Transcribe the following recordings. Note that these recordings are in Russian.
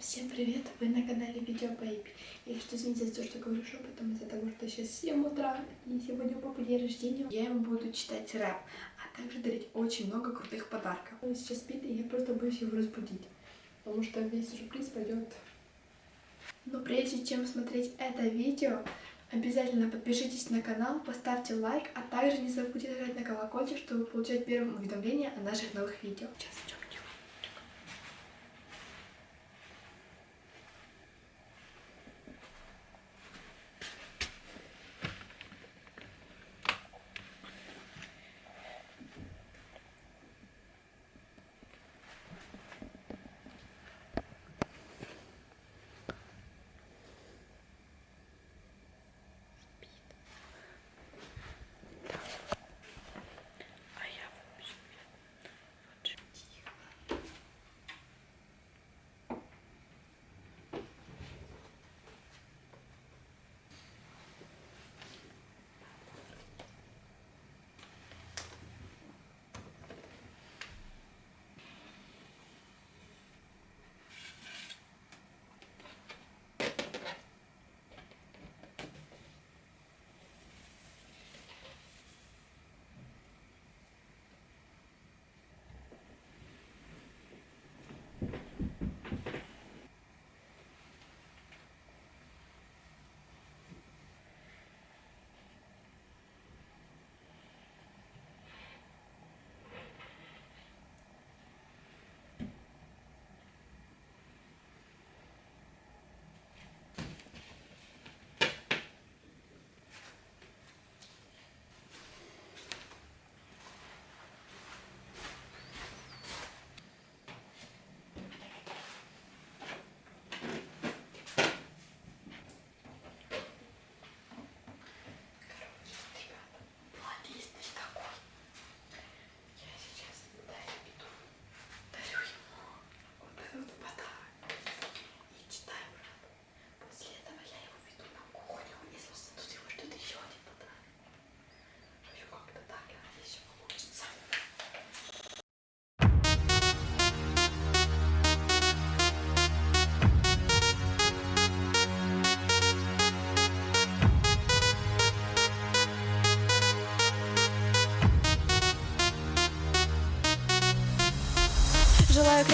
Всем привет! Вы на канале Видео Baby. И что извините за то, что говорю шепотом, из-за того, что сейчас 7 утра, и сегодня у папы день рождения. Я ему буду читать рэп, а также дарить очень много крутых подарков. Он сейчас спит, и я просто боюсь его разбудить, потому что весь сюрприз пойдет. Но прежде чем смотреть это видео, обязательно подпишитесь на канал, поставьте лайк, а также не забудьте нажать на колокольчик, чтобы получать первым уведомления о наших новых видео. Сейчас идем.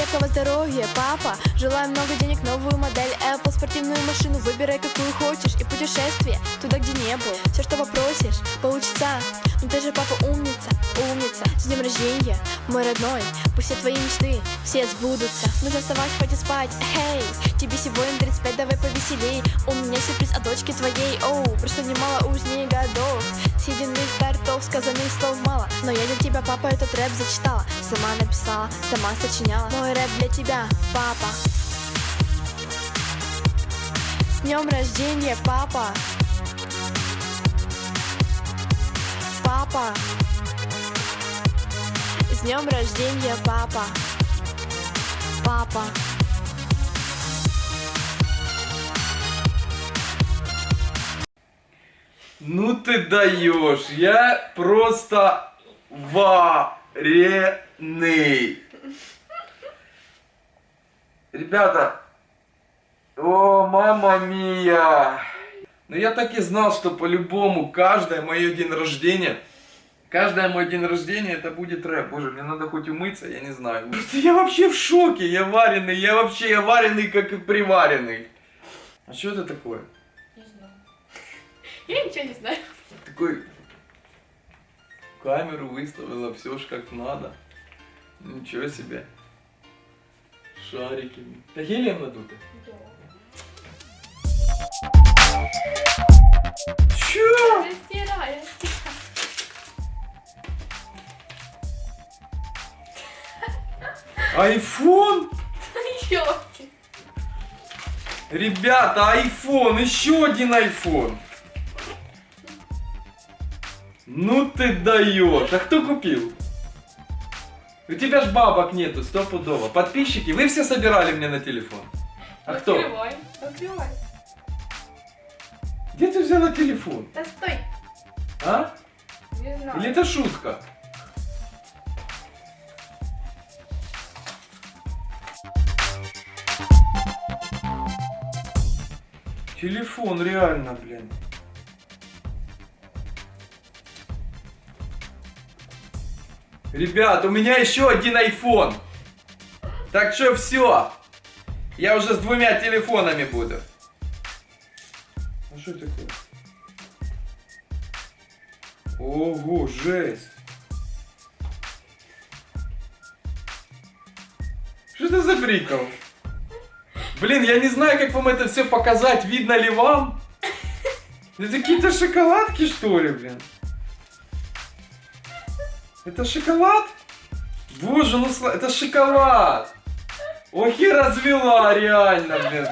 Крепкого здоровья, папа. Желаю много денег, новую модель Apple, спортивную машину. Выбирай какую хочешь и путешествие Туда, где не был Все, что попросишь, получится. Ну ты же папа умница, умница. С днем рождения, мой родной. Пусть все твои мечты, все сбудутся. Нужно вставать, хоть и спать, эй Тебе сегодня 35, давай повеселей. У меня сюрприз от дочки твоей, оу Просто немало уж не годов Съеденных тортов, сказанных слов мало. Но я для тебя, папа, этот рэп зачитала. Сама написала, сама сочиняла. Мой рэп для тебя, папа. С днем рождения, папа. Папа. С днем рождения, папа. Папа Ну ты даешь, я просто вареный. Ребята, о, мама мия. Ну я так и знал, что по-любому каждое мое день рождения, каждое мой день рождения это будет рэп. Боже, мне надо хоть умыться, я не знаю. Просто я вообще в шоке, я вареный, я вообще я вареный, как и приваренный. А что это такое? Я ничего не знаю. Такой камеру выставила, все ж как надо. Ничего себе. Шарики. Это гелием? Чё? Я стираю, я стираю. Айфон? Ёлки. Ребята, айфон, еще один айфон. Ну ты даешь. А кто купил? У тебя ж бабок нету, стопудово. Подписчики, вы все собирали мне на телефон. А кто? Открывай, открывай. Где ты взяла телефон? Да стой. А? Не знаю. Или это шутка? Телефон, реально, блин. Ребят, у меня еще один iPhone. Так что все. Я уже с двумя телефонами буду. А что такое? Ого, жесть. Что это за прикол? Блин, я не знаю, как вам это все показать. Видно ли вам? Это какие-то шоколадки, что ли, блин? Это шоколад? Боже, ну сла- это шоколад! Ох и развела, реально, блин.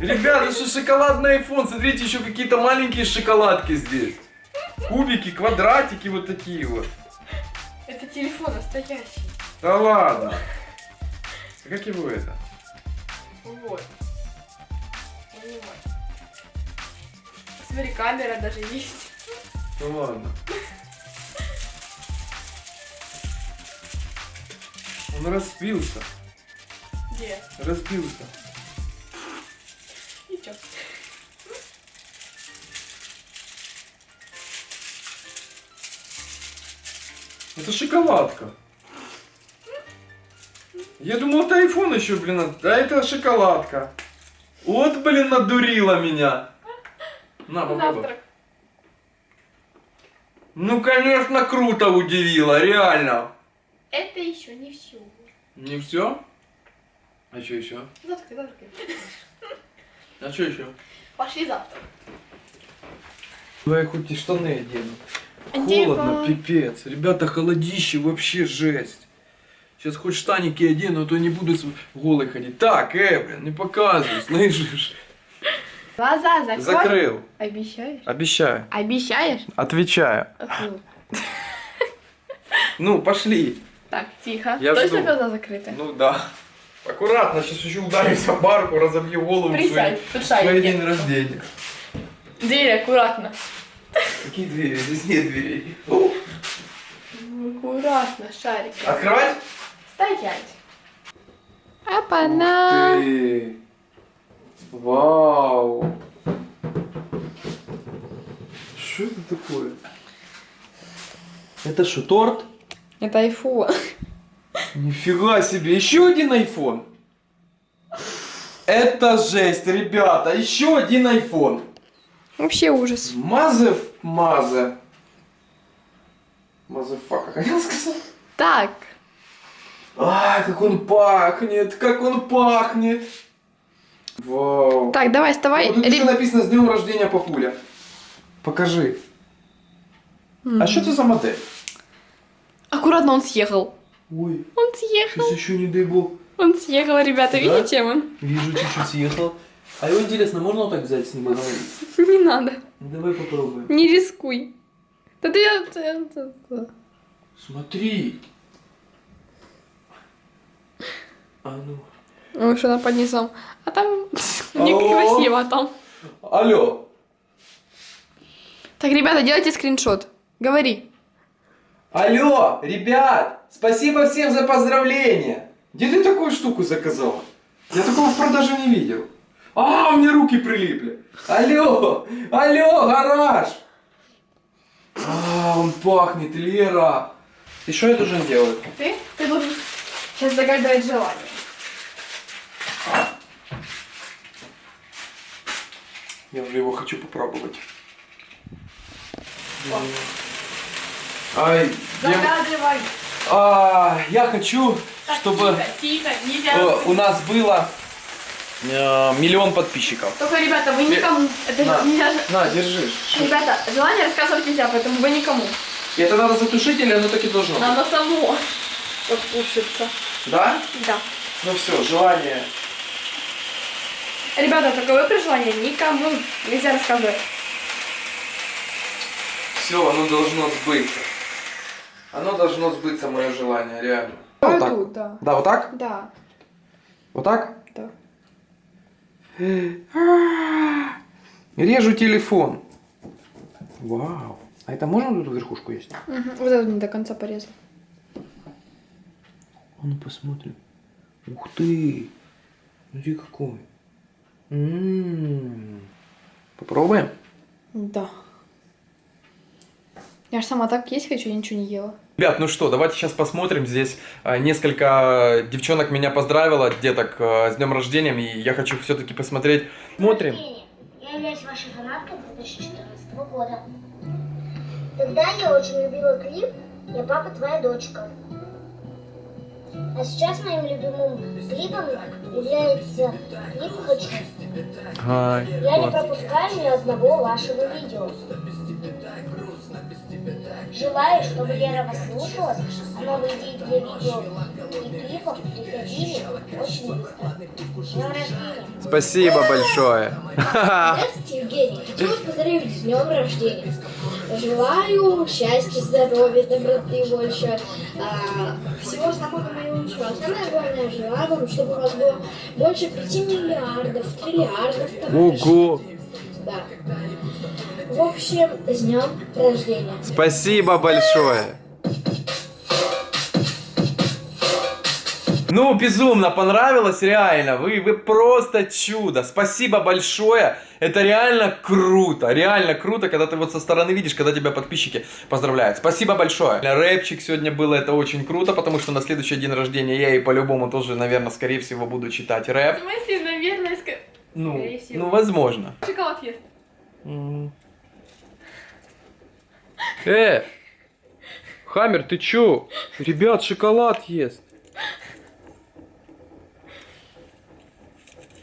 Ребята, что шоколадный iPhone? Смотрите, еще какие-то маленькие шоколадки здесь. Кубики, квадратики вот такие вот. Это телефон настоящий. Да ладно. А Как его это? Вот. Вот. Смотри, камера даже есть. Да ладно. Он разбился. Где? Разбился. И чё? Это шоколадка. Я думал, это iPhone еще, блин, а это шоколадка. Вот, блин, надурила меня. На, попробуй. Завтрак. Ну, конечно, круто удивила, реально. Это еще не все. Не все? А что еще? Завтракай, завтракай. А что еще? Пошли завтрак. Давай хоть и штаны одену. Холодно, пипец. Ребята, холодище вообще жесть. Сейчас хоть штаники одену, а то не буду голый ходить. Так, э, блин, не показывай, слышишь? Глаза закрой. Закрыл. Обещаешь? Обещаю. Обещаешь? Отвечаю. Фу. Ну, пошли. Так, тихо. Я Точно жду. глаза закрыты? Ну да. Аккуратно, сейчас еще ударюсь о барку, разобью голову Присядь, под в свой день рождения. Дверь аккуратно. Какие двери? Здесь нет дверей. О, Аккуратно, шарики. Открывать? Стоять. Опа-на. Ты. Вау. Что это такое? Это что, торт? Это айфон. Нифига себе, еще один iPhone. Это жесть, ребята, еще один iPhone. Вообще ужас. Мазев, мазе. Мазефака, хотел сказать. Так. Ай, как он пахнет, как он пахнет. Вау. Так, давай, вставай. Вот тут еще Реб- написано с днем рождения папуля. Покажи. А что это за модель? Аккуратно он съехал. Ой, Он съехал. сейчас еще не дай бог. Он съехал, ребята, Да? видите вы? Вижу, чуть-чуть съехал. А его интересно, можно вот так взять с ним и говорить? Не надо. Ну, давай попробуем. Не рискуй. Да ты... ты- ты- ты- Смотри. А ну. Ой, что она под низом. А там некрасиво там. Алло. Так, ребята, делайте скриншот. Говори. Алло, ребят, спасибо всем за поздравления. Где ты такую штуку заказала? Я такого в продаже не видел. А, у меня руки прилипли. Алло, алло, гараж. А, он пахнет, Лера. И что я должен делать? Ты? Ты должен сейчас загадывать желание. Я уже его хочу попробовать. Я, Загадывай. а, я хочу, Так, чтобы Тихо, тихо, у нас было э, миллион подписчиков. Только, ребята, вы никому. Это На. нельзя. На, держи. Ребята, желание рассказывать нельзя, поэтому вы никому. И это надо затушить или оно так и должно? быть? Надо само подпушиться. Да? Да. Ну все, желание. Ребята, только вы при желании никому нельзя рассказывать. Все, оно должно сбыться. Оно должно сбыться, мое желание, реально. Вот так. да. Да, вот так? Да. Вот так? Да. Режу телефон. Вау. А это можно тут верхушку есть? Вот это не до конца порезал. А ну посмотрим. Ух ты. Смотри какой. М. Попробуем? Да. Я же сама так есть хочу, я ничего не ела. Ребят, ну что, давайте сейчас посмотрим. Здесь а, несколько девчонок меня поздравило, деток, а, с днем рождения, и я хочу все-таки посмотреть. Смотрим. Я являюсь вашей фанаткой 2014 года. Тогда я очень любила клип «Я папа, твоя дочка». А сейчас моим любимым клипом является клип «Хочу». Ай, Я не пропускаю ни одного вашего видео. Желаю, чтобы Лера вас слушалась, а новые идеи для видео и клипов приходили очень быстро. Спасибо большое. Здравствуйте, Евгений. Хочу вас поздравить с днем рождения. Желаю счастья, здоровья, доброты больше, а, всего самого наилучшего. Самое главное, желаю вам, чтобы у вас было больше 5 миллиардов, триллиардов. Ого. Да. В общем, с днем рождения. Спасибо большое. Ну, безумно понравилось, реально. Вы, вы просто чудо. Спасибо большое. Это реально круто. Реально круто, когда ты вот со стороны видишь, когда тебя подписчики поздравляют. Спасибо большое. Рэпчик сегодня было, это очень круто, потому что на следующий день рождения я и по-любому тоже, наверное, скорее всего, буду читать рэп. В смысле, наверное, ска- Ну, Скорее всего. ну возможно. шоколад ест. Э! Хаммер, ты чё? Ребят, шоколад ест.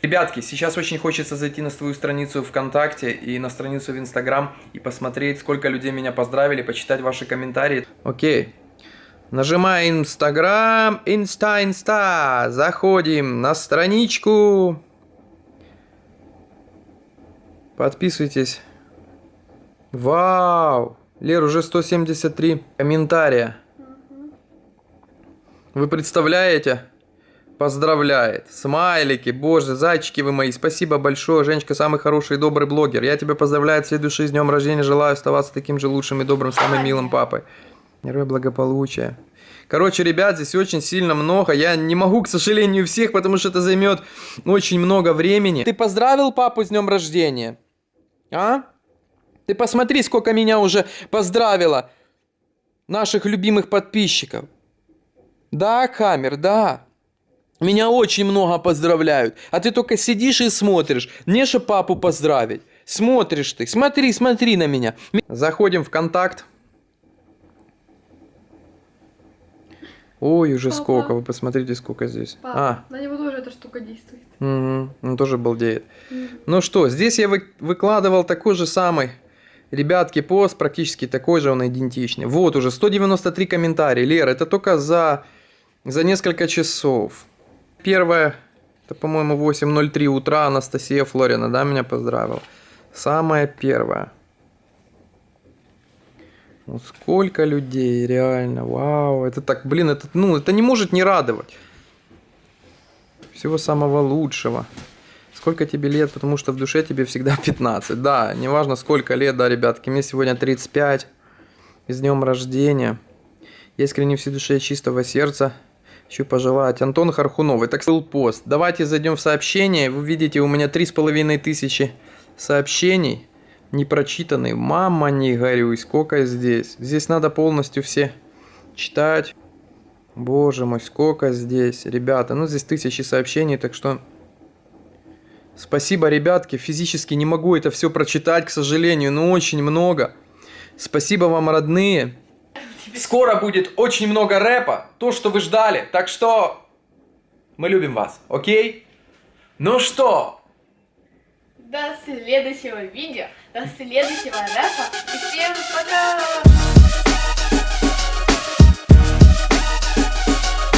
Ребятки, сейчас очень хочется зайти на свою страницу ВКонтакте и на страницу в Инстаграм и посмотреть, сколько людей меня поздравили, почитать ваши комментарии. Окей. Нажимаем Инстаграм, Инста, Инста. Заходим на страничку. Подписывайтесь. Вау! Лер, уже 173 комментария. Вы представляете? Поздравляет. Смайлики, боже, зайчики вы мои. Спасибо большое. Женечка, самый хороший и добрый блогер. Я тебя поздравляю души с днем рождения. Желаю оставаться таким же лучшим и добрым, самым милым папой. Герой благополучия. Короче, ребят, здесь очень сильно много. Я не могу, к сожалению, всех, потому что это займет очень много времени. Ты поздравил папу с днем рождения? А? Ты посмотри, сколько меня уже поздравило наших любимых подписчиков. Да, Камер, да. Меня очень много поздравляют. А ты только сидишь и смотришь. Не же папу поздравить. Смотришь ты. Смотри, смотри на меня. Заходим в контакт. Ой, уже Папа. сколько. Вы посмотрите, сколько здесь. А, на него тоже эта штука действует. Угу, он тоже балдеет. Ну что, здесь я вы- выкладывал такой же самый, ребятки, пост, практически такой же, он идентичный. Вот уже 193 комментария. Лера, это только за, за несколько часов. Первое, это, по-моему, 8.03 утра Анастасия Флорина, да, меня поздравила. Самое первое. Ну, сколько людей, реально, вау, это так, блин, это, ну, это не может не радовать. Всего самого лучшего. Сколько тебе лет, потому что в душе тебе всегда 15. Да, неважно сколько лет, да, ребятки. Мне сегодня 35. И с днем рождения. Я искренне всей душе чистого сердца хочу пожелать. Антон Хархунов. Это был пост. Давайте зайдем в сообщение. Вы видите, у меня 3,5 тысячи сообщений. Не прочитанные. Мама, не горюй. Сколько здесь? Здесь надо полностью все читать. Боже мой, сколько здесь, ребята. Ну, здесь тысячи сообщений, так что... Спасибо, ребятки. Физически не могу это все прочитать, к сожалению, но очень много. Спасибо вам, родные. Скоро будет очень много рэпа, то, что вы ждали. Так что мы любим вас, окей? Ну что, До следующего видео, до следующего рэпа. И всем пока!